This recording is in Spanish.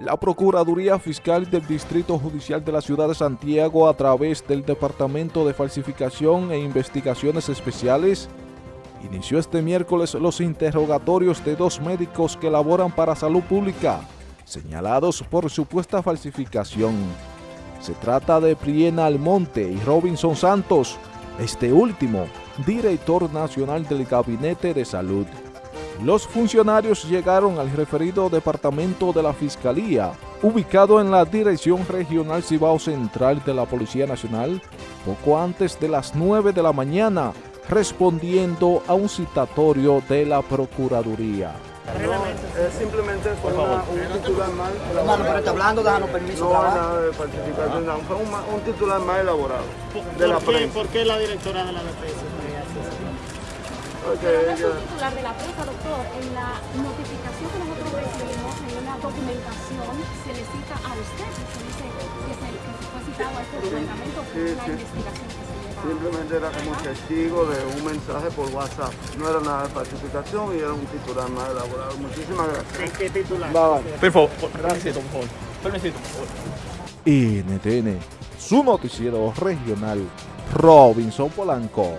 La Procuraduría Fiscal del Distrito Judicial de la Ciudad de Santiago, a través del Departamento de Falsificación e Investigaciones Especiales, inició este miércoles los interrogatorios de dos médicos que laboran para salud pública, señalados por supuesta falsificación. Se trata de Priena Almonte y Robinson Santos, este último, director nacional del Gabinete de Salud. Los funcionarios llegaron al referido departamento de la Fiscalía, ubicado en la Dirección Regional Cibao Central de la Policía Nacional, poco antes de las 9 de la mañana, respondiendo a un citatorio de la Procuraduría. No, es simplemente fue una, un titular mal Hermano, pero elaborado. está hablando, déjanos permiso. No grabar. nada de falsificación, no, fue un, un titular mal elaborado de la ¿Por qué, prensa. ¿Por qué la directora de la eso? Es un titular de la prensa, doctor. En la notificación que nosotros recibimos en una documentación se le cita a usted se dice que se, que fue citado a este departamento por sí, una sí. investigación que se lleva. simplemente era como testigo de un mensaje por WhatsApp. No era nada de falsificación y era un titular mal elaborado. Muchísimas gracias. ¿En qué titular? Por favor, permisito, por favor. Permisito, por favor. NTN, su noticiero regional, Robinson Polanco.